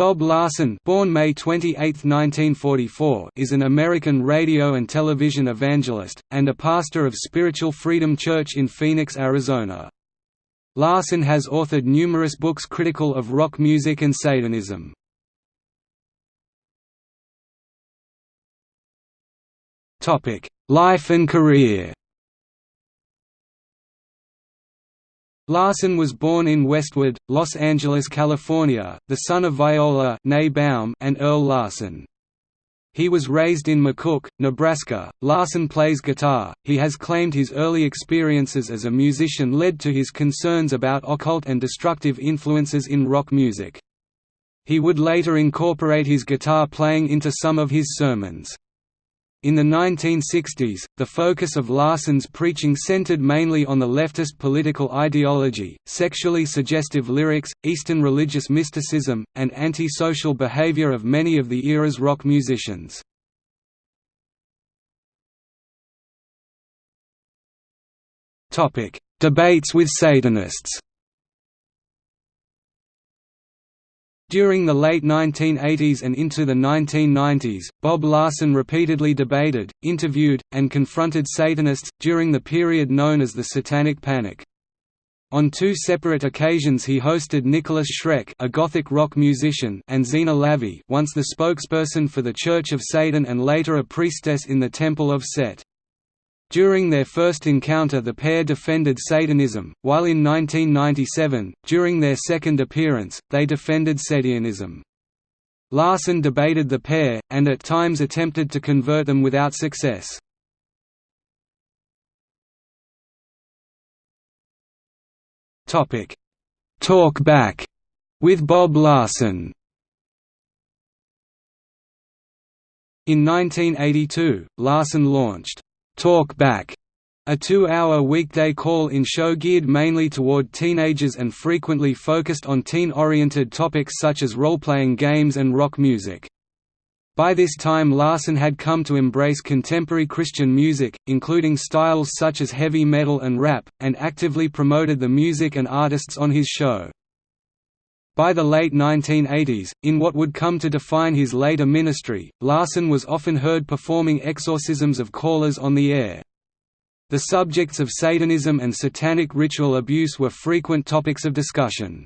Bob Larson born May 28, 1944, is an American radio and television evangelist, and a pastor of Spiritual Freedom Church in Phoenix, Arizona. Larson has authored numerous books critical of rock music and Satanism. Life and career Larson was born in Westwood, Los Angeles, California, the son of Viola Baum and Earl Larson. He was raised in McCook, Nebraska. Larson plays guitar. He has claimed his early experiences as a musician led to his concerns about occult and destructive influences in rock music. He would later incorporate his guitar playing into some of his sermons. In the 1960s, the focus of Larson's preaching centered mainly on the leftist political ideology, sexually suggestive lyrics, Eastern religious mysticism, and anti-social behavior of many of the era's rock musicians. Debates with Satanists During the late 1980s and into the 1990s, Bob Larson repeatedly debated, interviewed, and confronted Satanists, during the period known as the Satanic Panic. On two separate occasions he hosted Nicholas Schreck a Gothic rock musician and Zeena LaVey once the spokesperson for the Church of Satan and later a priestess in the Temple of Set. During their first encounter the pair defended Satanism, while in 1997, during their second appearance, they defended Setianism. Larson debated the pair, and at times attempted to convert them without success. Talk Back with Bob Larson In 1982, Larson launched Talk Back, a two-hour weekday call-in show geared mainly toward teenagers and frequently focused on teen-oriented topics such as role-playing games and rock music. By this time Larson had come to embrace contemporary Christian music, including styles such as heavy metal and rap, and actively promoted the music and artists on his show. By the late 1980s, in what would come to define his later ministry, Larson was often heard performing exorcisms of callers on the air. The subjects of Satanism and satanic ritual abuse were frequent topics of discussion.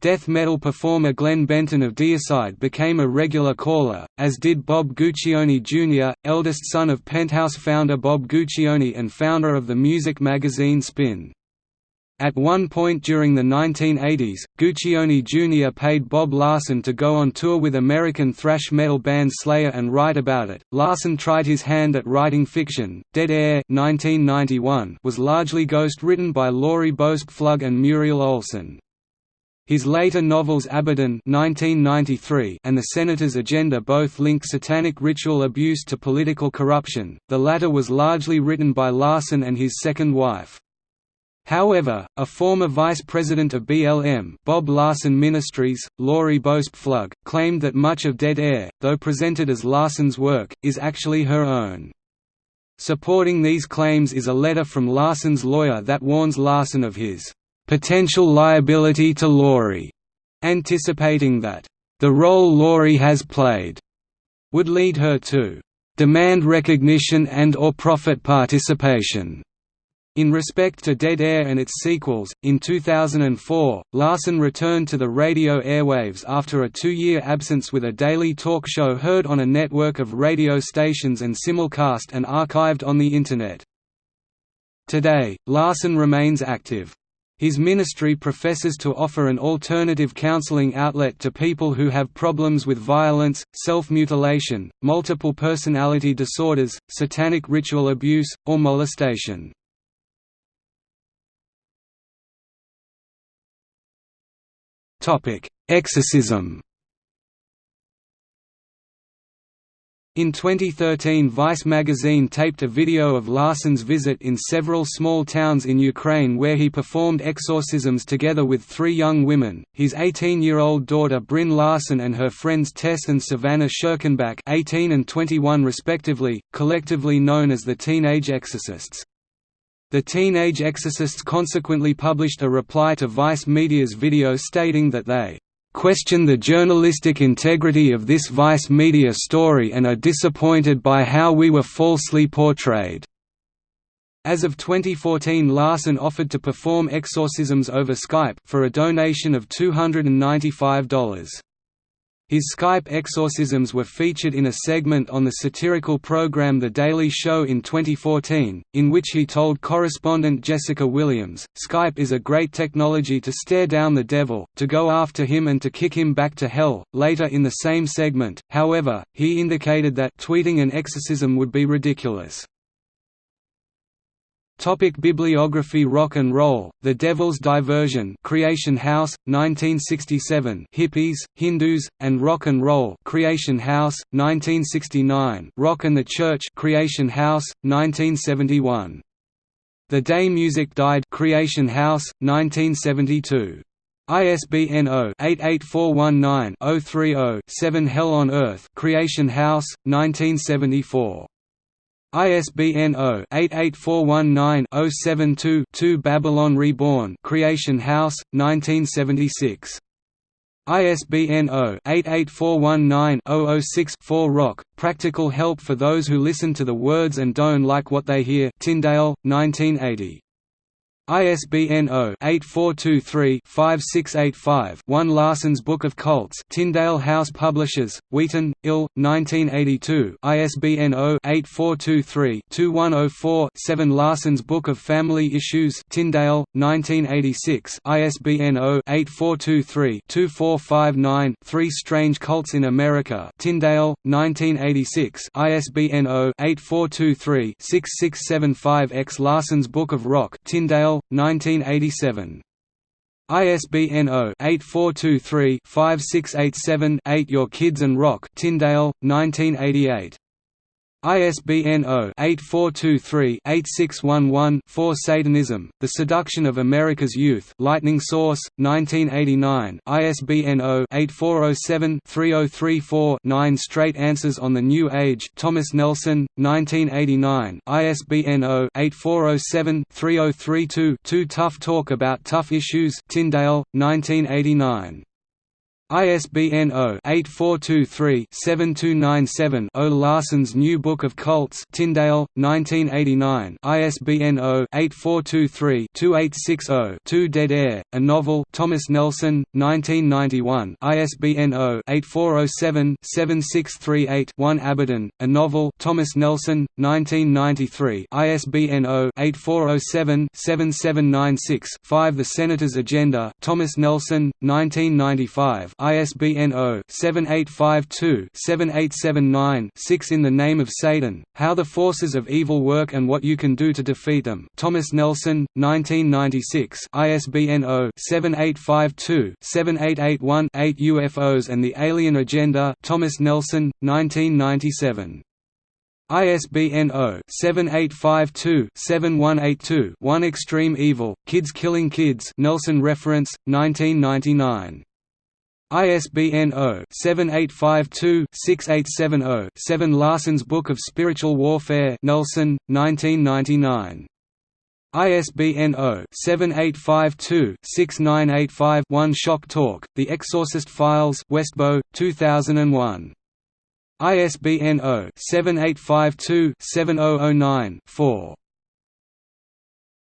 Death metal performer Glenn Benton of Deicide became a regular caller, as did Bob Guccione Jr., eldest son of Penthouse founder Bob Guccione and founder of the music magazine Spin. At one point during the 1980s, Guccione Jr. paid Bob Larson to go on tour with American thrash metal band Slayer and write about it. Larson tried his hand at writing fiction. Dead Air (1991) was largely ghost-written by Laurie Bousque-Flugg and Muriel Olson. His later novels Abaddon (1993) and The Senator's Agenda both link satanic ritual abuse to political corruption. The latter was largely written by Larson and his second wife. However, a former vice president of BLM Bob Larson Ministries, Laurie Bousque-Flugg, claimed that much of Dead Air, though presented as Larson's work, is actually her own. Supporting these claims is a letter from Larson's lawyer that warns Larson of his potential liability to Laurie, anticipating that the role Laurie has played would lead her to demand recognition and or profit participation in respect to Dead Air and its sequels, in 2004, Larson returned to the radio airwaves after a two-year absence with a daily talk show heard on a network of radio stations and simulcast and archived on the Internet. Today, Larson remains active. His ministry professes to offer an alternative counseling outlet to people who have problems with violence, self-mutilation, multiple personality disorders, satanic ritual abuse, or molestation. Exorcism In 2013 Vice magazine taped a video of Larson's visit in several small towns in Ukraine where he performed exorcisms together with three young women, his 18-year-old daughter Bryn Larson and her friends Tess and Savannah Schirkenbach 18 and 21 respectively, collectively known as the Teenage Exorcists. The Teenage Exorcists consequently published a reply to Vice Media's video stating that they question the journalistic integrity of this Vice media story and are disappointed by how we were falsely portrayed." As of 2014 Larson offered to perform exorcisms over Skype for a donation of $295. His Skype exorcisms were featured in a segment on the satirical program The Daily Show in 2014, in which he told correspondent Jessica Williams, Skype is a great technology to stare down the devil, to go after him and to kick him back to hell. Later in the same segment, however, he indicated that tweeting an exorcism would be ridiculous. Topic bibliography Rock and Roll, The Devil's Diversion Creation House, 1967 Hippies, Hindus, and Rock and Roll Creation House, 1969 Rock and the Church Creation House, 1971. The Day Music Died Creation House, 1972. ISBN 0-88419-030-7 Hell on Earth Creation House, 1974. ISBN 0-88419-072-2 Babylon Reborn Creation House, 1976. ISBN 0-88419-006-4 Rock, Practical Help for Those Who Listen to the Words and Don't Like What They Hear Tyndale, 1980. ISBN 0-8423-5685-1 Larson's Book of Cults. Tyndale House Publishers, Wheaton, Ill, 1982 ISBN 0-8423-2104-7 Larson's Book of Family Issues. Tyndale, 1986 ISBN 0-8423-2459-3 Strange Cults in America. Tyndale, 1986 ISBN 0-8423-6675-X Larson's Book of Rock. Tyndale, 1987. ISBN 0-8423-5687-8 Your Kids and Rock Tyndale, 1988. ISBN 0-8423-8611-4 Satanism, The Seduction of America's Youth Lightning Source, 1989 ISBN 0-8407-3034-9 Straight Answers on the New Age Thomas Nelson, 1989 ISBN 0-8407-3032-2 Tough Talk About Tough Issues Tyndale, 1989 ISBN 0-8423-7297-0 Larson's New Book of Cults Tyndale, 1989 ISBN 0-8423-2860-2 Dead Air, A Novel Thomas Nelson, 1991 ISBN 0-8407-7638-1 Abaddon, A Novel Thomas Nelson, 1993 ISBN 0-8407-7796-5 The Senator's Agenda Thomas Nelson, 1995 ISBN 0-7852-7879-6 In the Name of Satan, How the Forces of Evil Work and What You Can Do to Defeat Them. Thomas Nelson, 1996 ISBN 0-7852-7881-8 UFOs and the Alien Agenda. Thomas Nelson, 1997 ISBN 0-7852-7182-1 Extreme Evil, Kids Killing Kids. Nelson Reference, 1999 ISBN 0-7852-6870-7 Larson's Book of Spiritual Warfare Nelson, 1999. ISBN 0-7852-6985-1 Shock Talk, The Exorcist Files Westbow, 2001. ISBN 0-7852-7009-4.